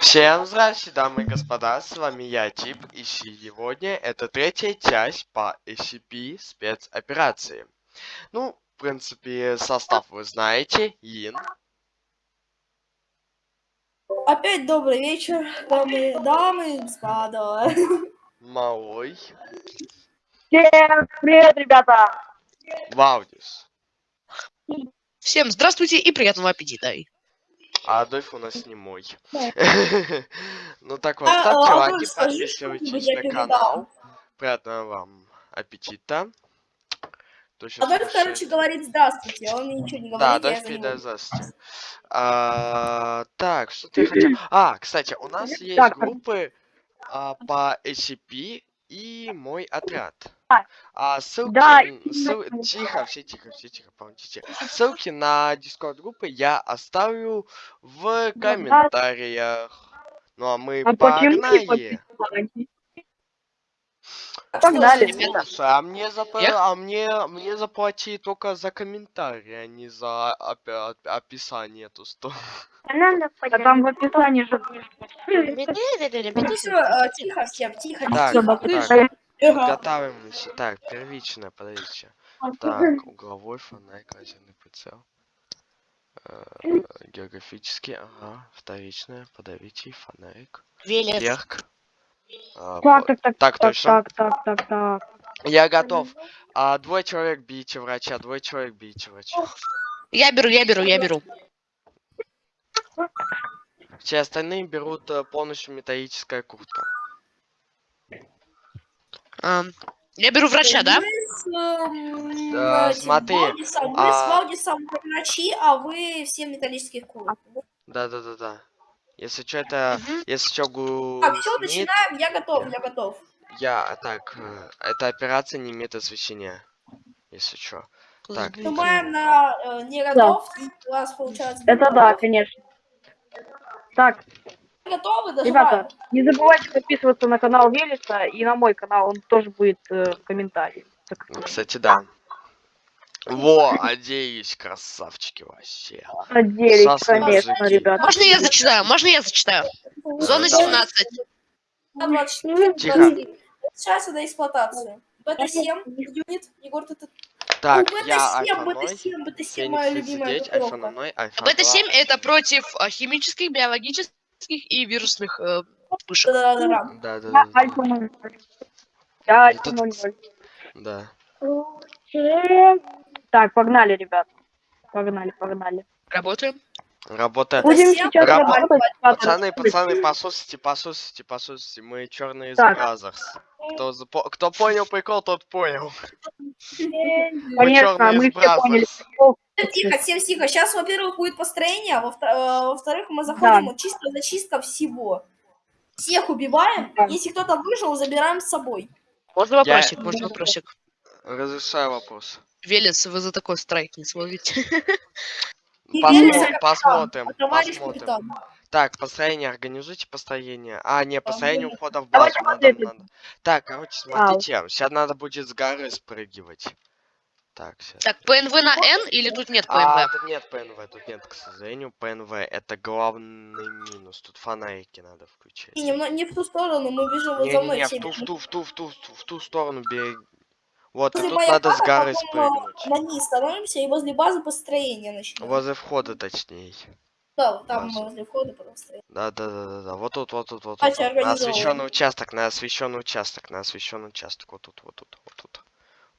Всем здравствуйте, дамы и господа, с вами я, Тип, и сегодня это третья часть по SCP спецоперации. Ну, в принципе, состав вы знаете, Ин. Опять добрый вечер, дамы, дамы и господа. Малой. Всем привет, ребята! Ваудис. Всем здравствуйте и приятного аппетита. А Адольф у нас не мой. Ну так вот, А, ставьте а, лайки, Адольф, скажи подписывайтесь на канал. Приятного вам аппетита. Адольф, короче, говорит здравствуйте, а он мне ничего не говорит, Да, Адольф передай здравствуйте. А, Так, что ты хотел? А, кстати, у нас есть группы а, по SCP и мой отряд. А, ссылки... да, ссыл- Тихо, все тихо, все тихо, помолчите. Ссылки на дискорд группы я оставлю в комментариях. Ну а мы А погнали. Что, Погнали. Ребята. Слушай, а мне, зап... Я- а мне, мне заплати только за комментарии, а не за оп- описание эту сторону. А там в описании же ну э, тихо всем, тихо, Так, тихо. так. Первичное, подождите. Так, угловой фонарик, лазерный прицел. Э, Географический, ага. Вторичное, подавитель, фонарик. Вверх. А, Так, так, так, Так, так, точно. так, так, так, так. Я готов. А, двое человек бейте врача, двое человек бейте врача. Я беру, я беру, я беру. Все остальные берут э, полностью металлическая куртка. Ам, я беру врача, да? С, Да, смотри, Валдисом, Вы а- с Валдисом врачи, а вы все металлических курок. Да-да-да-да. Если что, это... Мгм. Если что, гу... Так, все, начинаем, я готов, я готов. Я... а, Так, э, эта операция не имеет освещения. Если что. Так. Нажимаем на э, не готов, и у вас получается... Это да, конечно. Так, Готовы? Ребята, не забывайте подписываться на канал Велеса и на мой канал, он тоже будет э, в комментарии. Так. Кстати, да. Во, оделись, красавчики вообще. Надеюсь, Сасные конечно, мужики. ребята. Можно я зачитаю? Можно я зачитаю? Зона Давай. 17. 24, Тихо. 23. Сейчас на эксплуатацию. БТ-7, юнит, Егор, ты... Так, О, я БТ-7, Альфа 0, БТ-7, БТ-7, моя Феникс любимая 39, Альфа группировка. 0, Альфа Бета-7 2. это против а, химических, биологических и вирусных э. Да-да-да. Да, да, Я да, Альфа 00. Я Альфа Тут- 00. да. Так, погнали, ребят. Погнали, погнали. Работаем. Работа. Будем Всем сейчас рабо- работать. Пацаны, пацаны, послушайте, послушайте, послушайте, мы черные Так. Бразерс. Кто, запо- кто понял прикол, тот понял. Конечно, мы из все поняли. Прикол. Тихо, всем тихо. Сейчас, во-первых, будет построение, а э, во-вторых, мы заходим, вот чисто зачистка всего. Всех убиваем. Да. Если кто-то выжил, забираем с собой. Можно вопросик, можно вопросик. Разрешаю вопрос. Велес, вы за такой страйк не словите. Посмотрим, А посмотрим. капитан. Так, построение, организуйте построение. А, не, построение ухода в базу. Надо, посмотрим. надо. Так, короче, смотрите, сейчас надо будет с горы спрыгивать. Так, сейчас. Так, ПНВ на N или тут нет А, ПНВ? тут нет ПНВ, тут нет, к сожалению, ПНВ. Это главный минус. Тут фонарики надо включать. И немного не в ту сторону, мы бежим вот за мной в все. ту, в ту, в ту, в ту, в ту, в ту сторону беги. Вот, и тут надо с горы спрыгнуть. На низ становимся и возле базы построения начнем. Возле входа, точнее. Да, там База. возле входа строим. Да, да, да, да, да. Вот тут, вот тут, вот тут. Вот. На освещенный участок, на освещенный участок, на освещенный участок. Вот тут, вот тут, вот тут.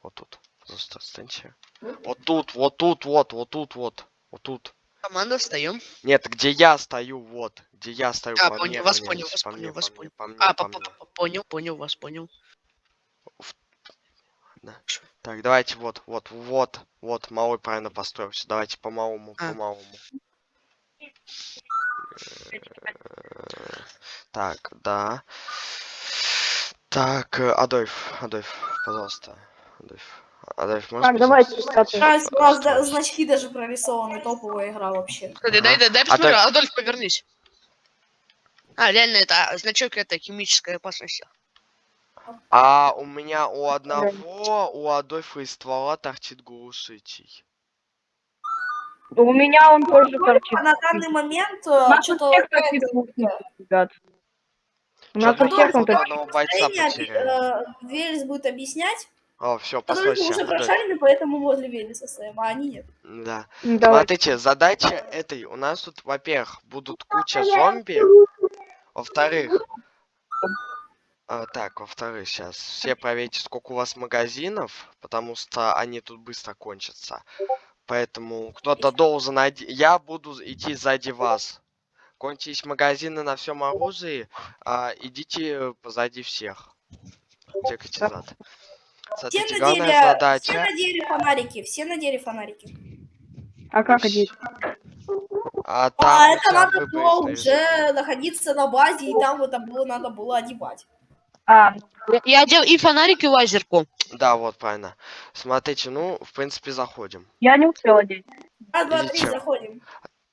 Вот тут. Просто встаньте. Вот тут, вот тут, вот, вот тут, вот. Вот тут. Команда, встаем. Нет, где я стою, вот. Где я стою. А, по понял, мне вас понял, вас по понял, вас понял. А, понял, понял, вас понял. Так, давайте вот, вот, вот, вот, малой правильно построился. Давайте по малому, А. по малому. Так, да. Так, э, Адольф, Адольф, пожалуйста. Адольф. Адольф, можешь Так, давайте, у нас да- значки даже прорисованы, топовая игра вообще. Кстати, Ага. дай, дай, дай посмотрю. так- Адольф, повернись. А, реально, это а, значок это химическая опасность. А у меня у одного, у Адольфа из ствола торчит глушитель. У меня он тоже торчит. А на данный момент что-то всех торчит звуки, ребят. У нас у всех он торчит. потеряли. Велес будет объяснять. О, все, что постойте. уже прошарили, поэтому возле Велеса стоим, а они нет. Да. Давай. Смотрите, задача этой. У нас тут, во-первых, будут куча зомби. Во-вторых, а, так, во-вторых, сейчас все проверьте, сколько у вас магазинов, потому что они тут быстро кончатся. Поэтому кто-то должен... оди- Я буду идти сзади вас. Кончились магазины на всем оружии, а, идите позади всех. Чекайте зад. Все Смотрите, главная надели, все задача... надели фонарики, все надели фонарики. А как одеть? А, А там это у тебя надо было уже находиться на базе, и там это было надо было одевать. А, Я, одел и фонарик, и лазерку. Да, вот, правильно. Смотрите, ну, в принципе, заходим. я не успел одеть. Раз, два, три, заходим.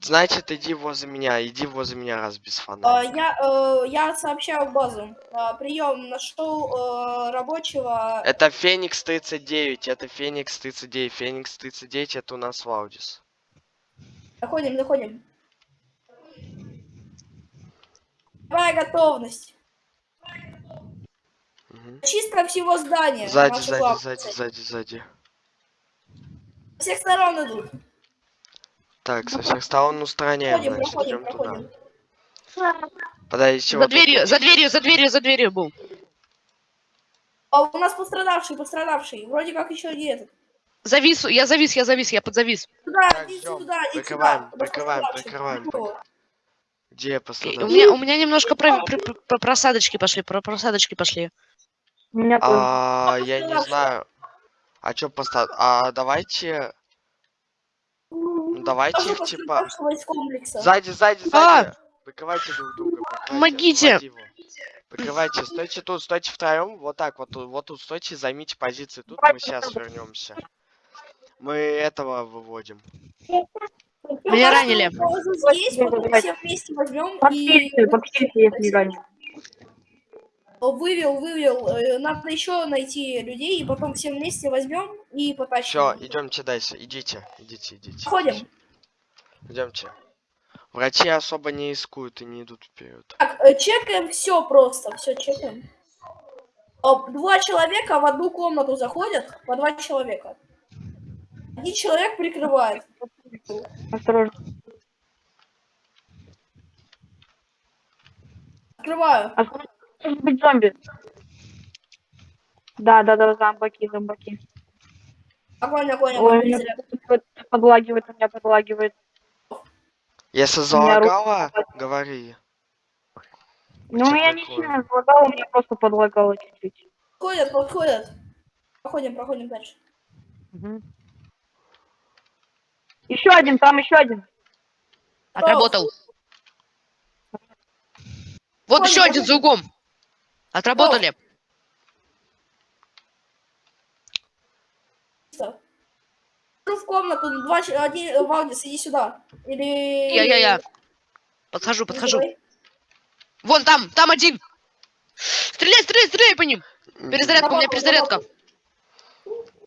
Значит, иди возле меня, иди возле меня, раз без А, фонарика. Я, э, я сообщаю базу. Прием нашел э, рабочего. Это Феникс 39, это Феникс 39, Феникс 39, это у нас Ваудис. Заходим, заходим. Давай готовность. Мгм. Чистка всего здания. Сзади, сзади, главная сзади, сзади, сзади. Со всех сторон идут. Так, со всех сторон устраняем, Проходим, значит, проходим, идем туда. проходим. Подождите, За дверью, вот- за дверью, за дверью, за дверью был. А у нас пострадавший, пострадавший. Вроде как еще и этот. Завис, я завис, я завис, я подзавис. Туда, Так, идите ждём. туда, идите Прикрываем, туда. У нас прикрываем, прикрываем, Вот. Где У пострадал? меня, у меня немножко про, про- про- про просадочки пошли, про просадочки пошли. У меня тоже. А, я не знаю. А чё поставь? А, давайте... ну, Давайте Тоже их, типа... пострадавшего из комплекса. Сзади, сзади, А! сзади. Прикрывайте друг друга. Помогите! Прикрывайте, стойте тут, стойте втроем. Вот так, вот, тут- вот тут стойте, займите позиции тут, мы сейчас вернемся. Мы этого выводим. Меня ранили. Здесь, потом все вместе возьмем и Подпишите, подпишите, если не ранен. Вывел, вывел. Э, Надо еще найти людей, и потом все вместе возьмем и потащим. Все, идемте дальше. Идите, идите, идите. Заходим. Идемте. Врачи особо не искуют и не идут вперед. Так, э, чекаем все просто, все чекаем. Два человека в одну комнату заходят, по два человека. Один человек прикрывает. Осторожно. Открываю. Осторожно. Может быть зомби. Да, да, да, зомбаки, зомбаки. Огонь, огонь, Ой, огонь. меня зря. тут подлагивает, у меня подлагивает. Если меня руки залагало, говори. Ну, Чё меня не такое? сильно залагало, у меня просто подлагало чуть-чуть. Подходят, подходят. Проходим, проходим дальше. Еще один, там еще один. Отработал. Вот еще один за углом. Отработали. Иду в комнату, два, один, э, Валдис, иди сюда. Или... Я-я-я. Подхожу, Или подхожу. давай. Вон там, там один. Стреляй, стреляй, стреляй по ним. Перезарядка, у меня перезарядка.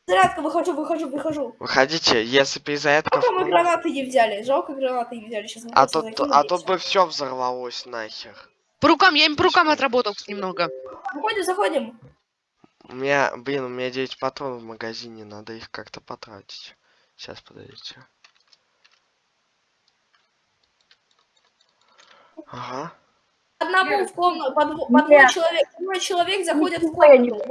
Зарядка, выхожу, выхожу, выхожу. Выходите, если перезарядка... Жалко, мы гранаты не взяли. Жалко, гранаты не взяли. Сейчас мы А тут, а тут бы все взорвалось нахер. По рукам, я им по рукам отработал немного. Заходим, заходим. У меня, блин, у меня 9 патронов в магазине, надо их как-то потратить. Сейчас, подождите. Ага. Одному в комнату, по, дво- по двое человек, двое человек заходят в комнату.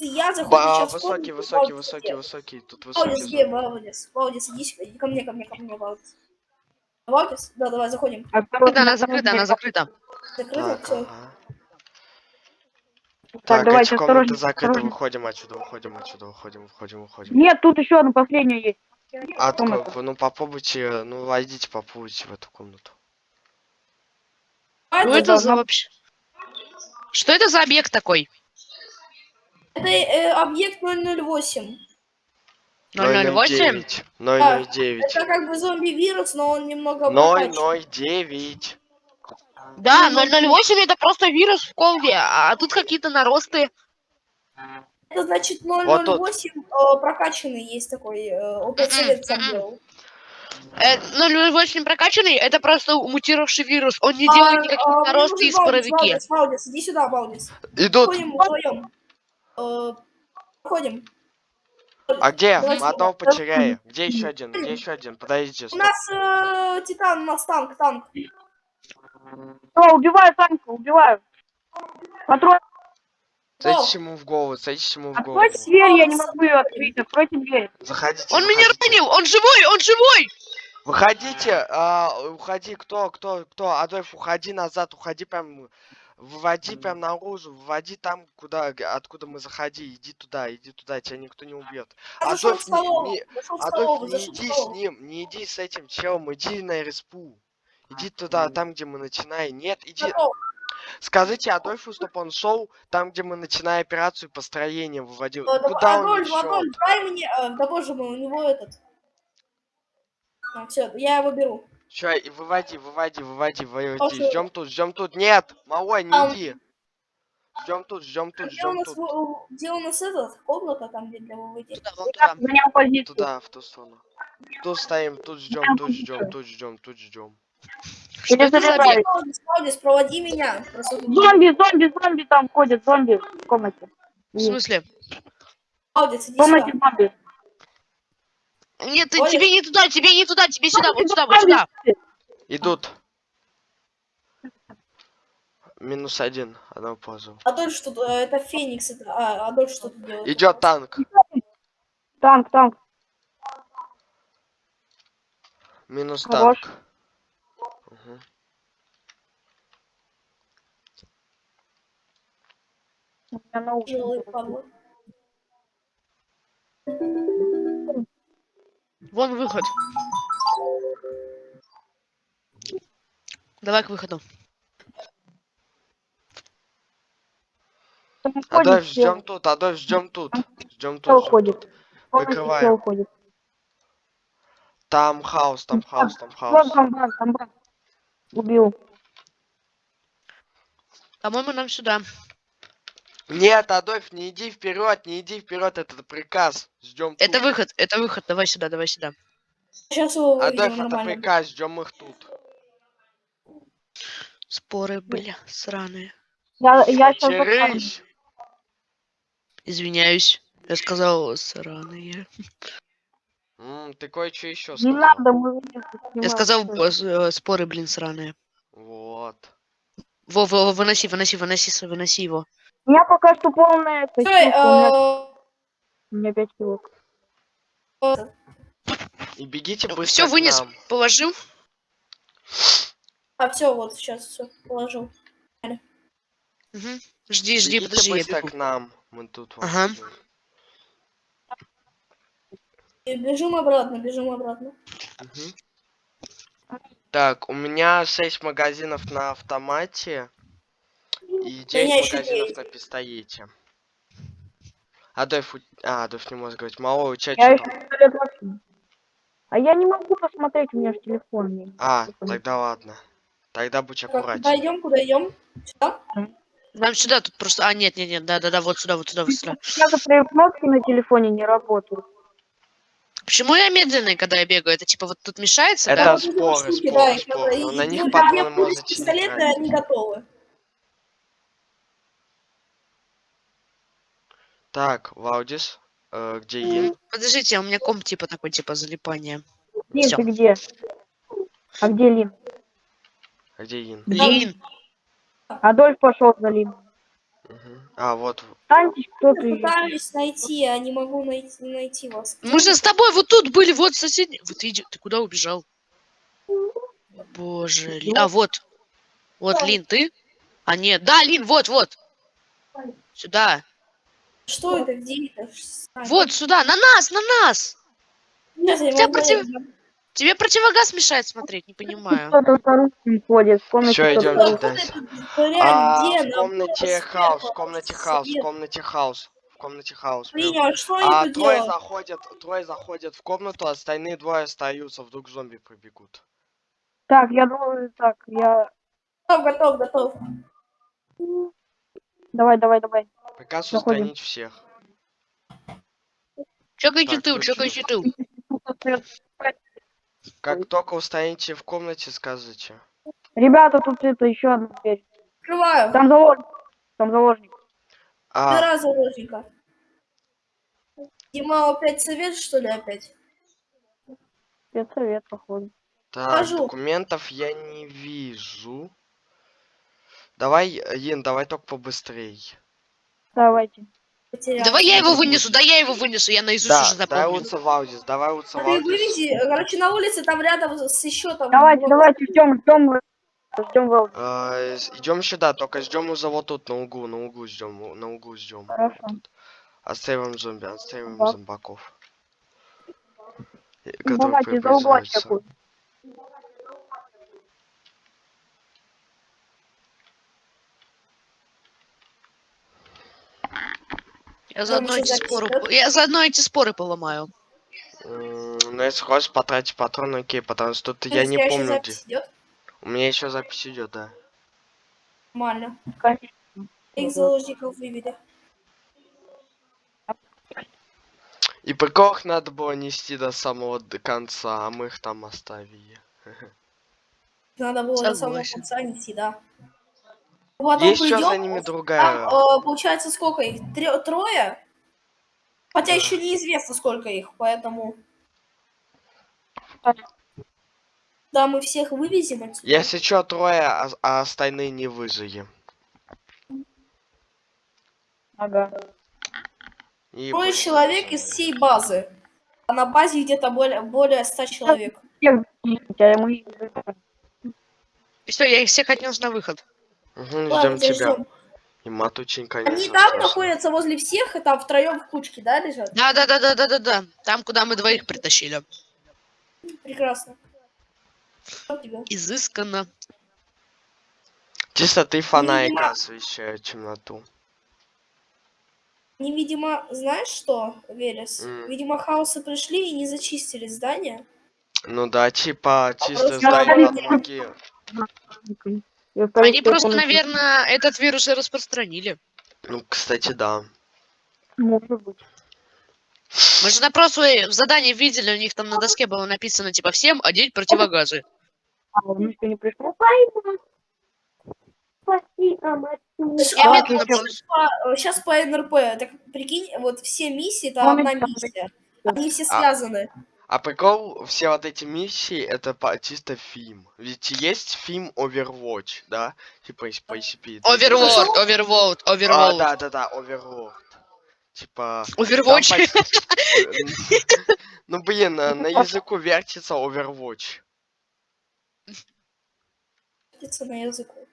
Я захожу сейчас в высокий, комнату, высокий, Валдис, высокий, где? высокий. Тут Валдис, высокий. где? зомби. Валдис, Валдис, иди сюда, иди ко мне, ко мне, ко мне, Валдис. Валдис? Да, давай, заходим. Осторожно, Закрыта, она закрыта, она закрыта. Закрыто, Так, все. ага. Так, Так, давайте, эти комнаты осторожно, закрыты, осторожно. выходим отсюда, выходим отсюда, выходим, выходим, выходим. Нет, тут еще одна последняя есть. А, ну попробуйте, ну войдите, попробуйте в эту комнату. А Ну это, за вообще... Что это за объект такой? это, э, объект 008. 008? 009. Это как бы зомби-вирус, но он немного прокачан. 009. Да, 008 это просто вирус в колде, а тут какие-то наросты. Это значит Вот тут. 008 э, прокачанный есть такой, опыт совет сам делал. Э, 008 прокачанный, это просто мутировавший вирус. Он не А, делает никаких а, наростов и Валдис, споровики. Валдис, иди сюда, Валдис. Идут. Ходим вдвоем. Э, Ходим. А где? Мы одного потеряли. Где еще один? Где еще один? Подождите, У нас э, Титан, у нас танк, танк. О, убиваю Санька, убиваю. Патрон, Садитесь ему в голову, садитесь ему в голову. откройте дверь, я не могу ее открыть, откройте дверь. Заходите. Он меня заходите. ранил, он живой, он живой! Выходите, а, уходи, кто, кто, кто, Адольф, уходи назад, уходи прям, выводи прям наружу, выводи там, куда, откуда мы заходи, иди туда, иди туда, тебя никто не убьет. Я Адольф, не, не- Адольф, не иди с ним, не иди с этим челом, иди на респу. Иди туда, там, где мы начинаем. Нет, иди. Скажите Адольфу, чтобы он шел там, где мы начинаем операцию построения выводил. Э, да- Куда он Адольф, шел? Адольф, дай мне, э, да боже мой, у него этот. все, я его беру. Че, и выводи, выводи, выводи, выводи. Ждем тут, ждем тут. Нет, малой, не Там. иди. Ждем тут, ждем тут, Где у ждем нас, тут. в- где у нас этот, комната там, где для выводи? Туда, вон туда. Туда, в ту сторону. Тут стоим, тут ждем, тут ждем, тут ждем, тут ждем. Что это за Перезаряжаю. объект? Валдис, Валдис, проводи меня. Зомби, зомби, зомби там ходят, зомби в комнате. В смысле? Валдис, В комнате зомби. Нет, ты- тебе не туда, тебе не туда, тебе сюда, вот сюда, вот сюда. Идут. Минус один, одного позу. Адольф что то это Феникс, это, а, Адольф что-то делает. Идет танк. Танк, танк. Минус Хорош. танк. Мгм. У меня наушники. Вон выход. Давай к выходу. Там Адольф, чел. ждем тут, Адольф, ждем тут. Ждем тут. ждем ходит. тут. В комнате Прикрываем. чел ходит. Там хаос, там хаос, там Вон хаос. там брат, там брат. Убил. По-моему, нам сюда. Нет, Адольф, не иди вперед, не иди вперед, это приказ. Ждем Это тут. выход, это выход. Давай сюда, давай сюда. Сейчас его Адольф, это нормально. приказ, ждем их тут. Споры, бля, сраные. Я, я сейчас. Извиняюсь. Я сказал сраные. М, ты кое-что еще Не сказал. надо, мы Я снимаем. сказал э, споры, блин, сраные. Вот. Во, во, во, выноси, выноси, выноси, с- выноси его. У меня пока что полная эта Стой, силка, у меня, э, у меня 5 килок. И бегите быстро Все к вынес, нам. положил. А, все, вот, сейчас все положил. Мгм. Жди, жди, Бегите подожди, я быстро бегу. к нам. Мы тут вас Ага. И бежим обратно, бежим обратно. Мгм. Так, у меня 6 магазинов на автомате и 9 меня ещё магазинов девять. на пистолете. Адольф, у- а, Адольф не может говорить. Мало у тебя Я еще. А я не могу посмотреть, у меня же телефон. не- А, телефон. тогда ладно. Тогда будь Так, куда аккуратнее. идем, куда идем? Сюда? Нам сюда, тут просто... А, нет, нет, нет, да-да-да, вот сюда, вот сюда, вот сюда. Некоторые кнопки на телефоне не работают. Почему я медленный, когда я бегаю? Это типа вот тут мешается, Это да? споры, штуки, споры, да, и споры. Но на них патроны пистолета, тратить. они готовы. Так, Ваудис, э, где Ин? Подождите, у меня комп типа такой, типа залипание. Лин, Всё. ты где? А где Лин? А где Ин? Блин, Адольф пошел за Лин. А, вот. Кто ты? пытаюсь найти, а не могу найти, найти вас. мы же с тобой вот тут были, вот соседний... Вот ты, иди- ты куда убежал? Боже, Лин- а вот. Вот, Лин, ты? А нет, да, Лин, вот, вот. Сюда. Что это? Где это? Вот сюда, на нас, на нас. Я Тебя против-. Тебе противогаз мешает смотреть, не понимаю. Кто-то с оружием ходит. В комнате Всё, кто-то идёмте ходит. дальше. Вот это, реально, А, где в комнате хаос, в комнате хаос, в комнате хаос, в комнате хаос. А трое делают? заходят, трое заходят в комнату, остальные двое остаются, вдруг зомби пробегут. Так, я думаю, так, я... Готов, готов, готов. Давай, давай, давай. Приказ Заходим. устранить всех. Чекайте точно. чекайте тыл. Как только устанете в комнате, скажите. Ребята, тут это еще одна дверь. Открываю. Там заложник. Там заложник. А, Два заложника. Дима, опять совет, что ли, опять? Спецсовет, походу. так, покажу. документов я не вижу. Давай, Ин, давай только побыстрей. Давайте. Потерял. Давай я его вынесу, да я его вынесу, я наизусть Да, уже запомнил. лучше Валдис, давай лучше А Ты вывези, короче, на улице там рядом с еще там... Давайте, вот- давайте, ждем, ждем. Ждем Вал. идем сюда, только ждем уже вот тут, на углу, на углу ждем, на углу ждем. Хорошо. Оставим зомби, оставим зомбаков. Э, Которые давайте за угла Я заодно эти споры, я заодно эти споры поломаю. Ну, если хочешь потратить патроны, окей, потому что тут я не Настоящая помню, где. У меня еще запись идет, да. Нормально. Их заложников вывели. И прикол их надо было нести до самого конца, а мы их там оставили. Надо было до самого Согласен. конца нести, да. Потом Есть еще за ними Там, другая. э, получается, сколько их? Тре- трое? Хотя Да. еще неизвестно, сколько их, поэтому... Да, мы всех вывезем отсюда. Если что, трое, а, а остальные не выжили. Ага. И Трое вы- человек из всей базы. А на базе где-то более, более 100 человек. И все, я их всех отнес на выход. Ладно, ждем тебя ждем. И матучин, конечно. Они там страшно. находятся возле всех, и там втроем в кучке, да, лежат? Да, да, да, да, да, да, да. Там, куда мы двоих притащили. Прекрасно. Изысканно. Чисто три фонарика Видимо- освещают темноту. Они, видимо, знаешь что, Велес? М. Видимо, хаосы пришли и не зачистили здание. Ну да, типа, чисто просто здание ноги. Они просто, наверное, этот вирус и распространили. Ну, кстати, да. Может быть. Мы же на прошлое в задании видели, у них там на доске было написано, типа, всем одеть противогазы. А, он еще не пришел? Я А, медленно вот помню. Сейчас по НРП, так прикинь, вот все миссии, это Он одна там миссия. Они все А. связаны. А прикол, все вот эти миссии, это по, чисто фильм. Ведь есть фильм Overwatch, да? Типа из по SCP. Overworld, Overworld, А, да, да, да, Overlord. Типа... Overwatch. Ну, блин, на на языку вертится Overwatch. Птица на языку.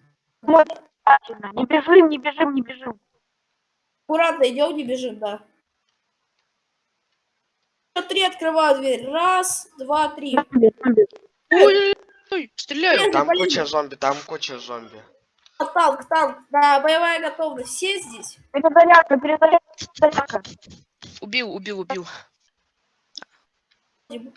Не бежим, не бежим, не бежим. Аккуратно идем, не бежим, да. Три открываю дверь. Раз, два, три. Зомби, зомби. Ой, ой, стреляю. Там блин. куча зомби, там куча зомби. А, Танк, танк, да, боевая готовность. Все здесь? Перезарядка, перезарядка, перезарядка. Убил, убил, убил. Дима.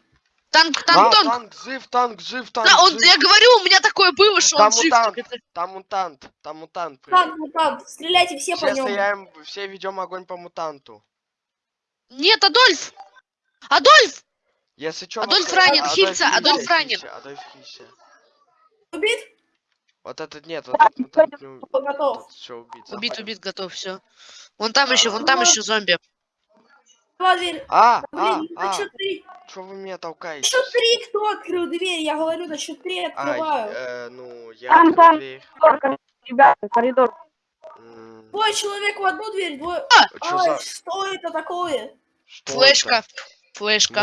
Танк, А, танк, танк. танк, жив, танк, жив, танк, Да, он, жив. я говорю, у меня такое было, что Там он жив. мутант. это- Там мутант, там мутант. Танк, мутант. Стреляйте все по Все нему. стреляем, все ведем огонь по мутанту. Нет, Адольф! Адольф! Если что, Адольф ранен, хилься, Адольф ранен. Адольф хилься. Убит? Вот этот нет, вот этот мутант не убит. Готов. Все убит. Убит, убит, готов, все. Вон там еще, вон там еще зомби. Дверь. А, а, Блин, на а, счет три. что вы меня толкаете? Счет три, кто открыл дверь? Я говорю, на счет три А, открываю. э, ну, я Там, открыл там. дверь. Коридор, Ребята, коридор. М, Двое человек в одну дверь, двое... чё Ай, за- что это такое? что Флешка. это? Флешка. Смысле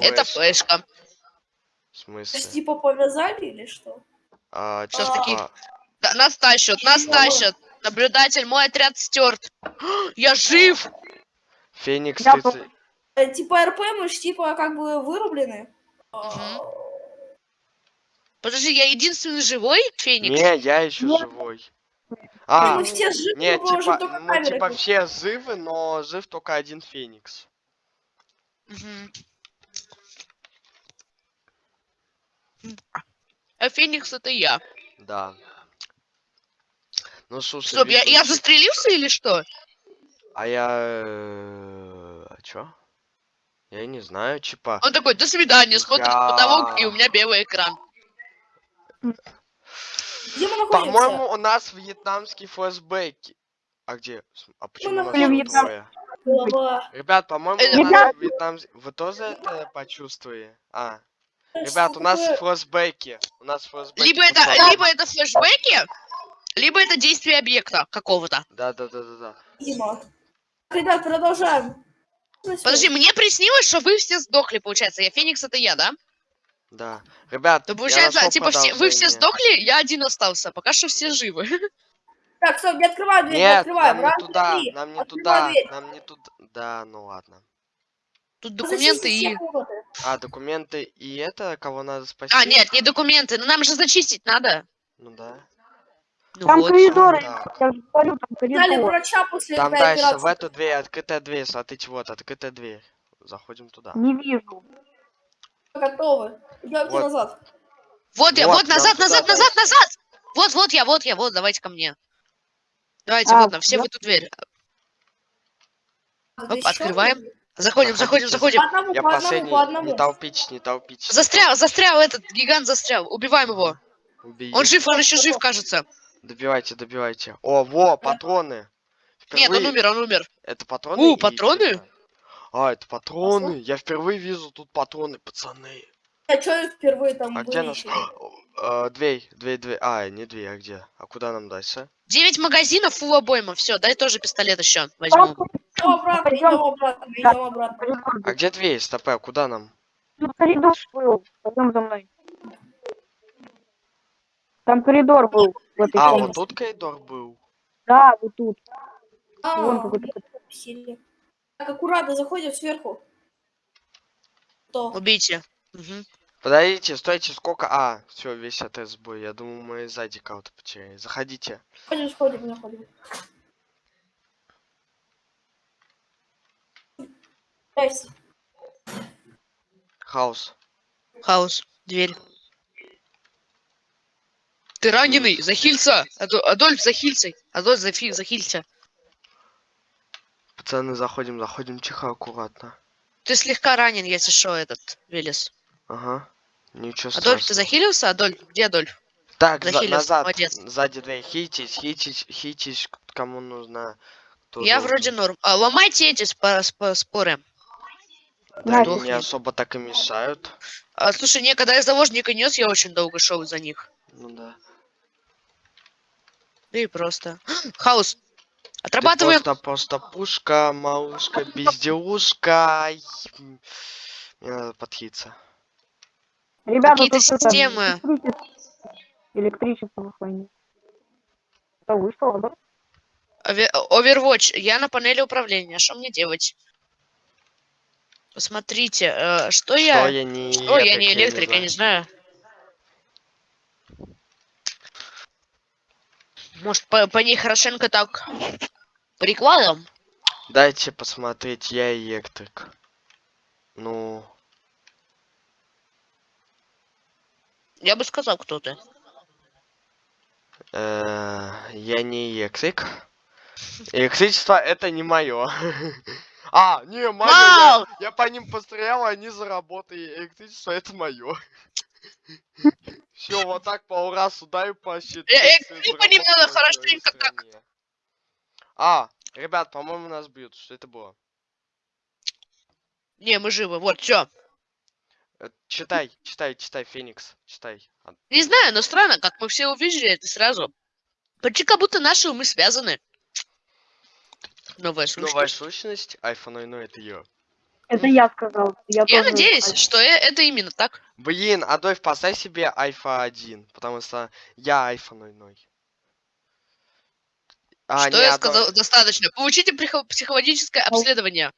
Это флешка? флешка. В То смысле? есть, типа, повязали или что? А, Сейчас типа, такие- Да, нас тащат, нас Чего? тащат. Наблюдатель, мой отряд стерт. Я жив! Феникс Я 30... Э, Типа, РП мы ж, типа, как бы вырублены. Мгм. Подожди, я единственный живой, Феникс? Не, я еще Нет. живой. А, мы все живы, не, мы можем типа, только мы типа все живы, но жив только один Феникс. Мгм. А Феникс это я. Да. Ну, слушай, Стоп, я, я застрелился или что? А я... э, А чё? Я не знаю, чипа. Он такой, до свидания, смотрит в потолок, и у меня белый экран. Где мы находимся? По-моему, у нас вьетнамские флешбеки. А где? А почему у нас находимся тут Вьетнам. двое? Голова. Ребят, по-моему, Э, у нас Ребят. вьетнам... Вы тоже это почувствовали? А, ребят, у нас флешбеки. У нас флешбеки. Либо это, либо это флешбеки, либо это действие объекта какого-то. Да, да, да, да, да. Дима. Ребят, продолжаем. Подожди, мне приснилось, что вы все сдохли, получается. Я Феникс, это я, да? Да. Ребят, То получается, типа, все, вы все сдохли, я один остался. Пока что все живы. Так, стоп, не открываем дверь, не Нет, открываем. нам не туда, три. нам не Открывай туда, дверь. нам не туда. Да, ну ладно. Тут документы и... комнаты. А, документы и это, кого надо спасти? А, нет, не документы, но нам же зачистить надо. Ну да. Ну Там вот. коридоры, так. я же говорю, там Взяли коридор. врача после Там этой дальше, в операции. эту дверь, открытая дверь, смотрите, вот, открытая дверь. Заходим туда. Не вижу. Готовы. Идемте Вот. назад. Вот я, Вот, вот, нам назад, туда назад, назад, назад! Вот, вот я, вот я, вот, давайте ко мне. Давайте, А, на все я- в эту дверь. Тут Оп, открываем. Заходим, заходим, заходим. По одному, Я по одному, последний, по одному. не толпить, не толпить. Застрял, застрял этот гигант застрял. Убиваем его. Убей. Он жив, он еще жив, кажется. Добивайте, добивайте. О, во, патроны. Нет, он Впервые- умер, он умер. Это патроны? У, патроны? чё-то? А, это патроны. Я впервые вижу тут патроны, пацаны. А что впервые там А где наш... Э, Дверь, дверь, дверь. А, не дверь, а где? А куда нам дальше? 9 магазинов, фул обойма. Все, дай тоже пистолет еще возьму. Идем обратно, Пойдем. идем обратно, идем обратно. А где дверь? Стопэ, а куда нам? Тут коридор был. Пойдем за мной. Там коридор был в этой А, комнате. вот тут коридор был. Да, вот тут. А, Вон какой-то. Так, аккуратно заходим сверху. То. Убейте. Мгм. Подождите, стойте, сколько... А, все, весь отряд сбой. Я думал, мы сзади кого-то потеряли. Заходите. Сходим, сходим, заходим. Здрасте. Хаос. Хаос. Дверь. Ты раненый, захилься. Адо- Адольф, захилься. Адольф, зафи- захилься. Пацаны, заходим, заходим тихо, аккуратно. Ты слегка ранен, если что, этот Велес. Ага. Ничего Адольф, ты страшного. захилился? Адольф, где Адольф? Так, за- назад. молодец. Сзади дверь. Хитись, хитись, хитись, кому нужно. кто Я должен. вроде норм. А, ломайте эти спо- спо- споры. Да, они не особо так и мешают. А, слушай, не, когда я заложника нес, я очень долго шел за них. Ну да. Да и просто. Хаос. Ты Отрабатываем. просто, просто пушка, малышка, безделушка. Мне надо подхиться. Ребята, Какие-то системы. электричество- Электричество в охране. Это вышло, да? Ове- Overwatch. Я на панели управления. Что мне делать? Посмотрите, э, что я... Что я не Что, я не электрик, электрик, я не знаю. Может, по, по ней хорошенько так прикладом? Дайте посмотреть, я электрик. Ну, Я бы сказал, кто ты. э, я не электрик. Электричество это не мое. А, не, мое. Я, по ним пострелял, они заработали. Электричество это мое. Все, вот так по раз ударю по щиту. Э, э, надо хорошенько как-. А, ребят, по-моему, нас бьют. Что это было? Не, мы живы. Вот, все. Э, Читай, читай, читай, Феникс, читай. А, Не знаю, но странно, как мы все увидели это сразу. Почти как будто наши умы связаны. Новая сущность. Новая сущность, iPhone 0 это я. Это я сказал. Я, Я тоже- надеюсь, что э- это именно так. Блин, Адольф, поставь себе iPhone 1, потому что я iPhone 0. А, что не, я Адольф. сказал? Достаточно. Получите психо- психологическое обследование.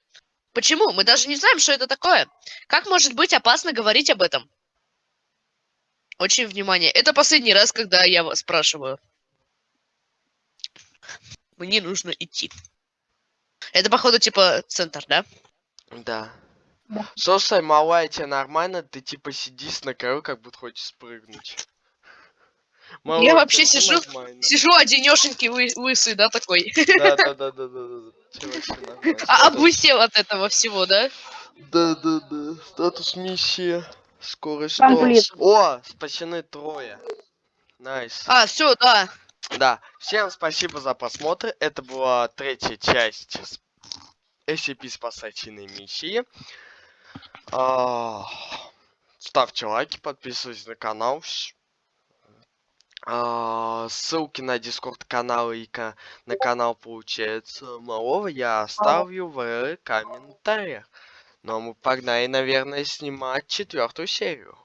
Почему? Мы даже не знаем, что это такое. Как может быть опасно говорить об этом? Очень внимание. Это последний раз, когда я вас спрашиваю. Мне нужно идти. Это, походу, типа центр, да? Да. Да. Слушай, малая, тебе нормально? Ты типа сидишь на краю, как будто хочешь спрыгнуть. Малой, вообще сижу- нормально? Сижу одинешенький вы- лысый, да, такой. Да, да, да, да, да, да. А облысел от этого всего, да? Да-да-да. Статус миссии. Скорость. О, спасены трое. Nice. А, все, да. Да, всем спасибо за просмотр. Это была третья часть SCP спасательной миссии. А, Ставьте лайки, подписывайтесь на канал. А, Ссылки на дискорд канал и на канал получается малого я оставлю в комментариях. Ну а мы погнали, наверное, снимать четвертую серию.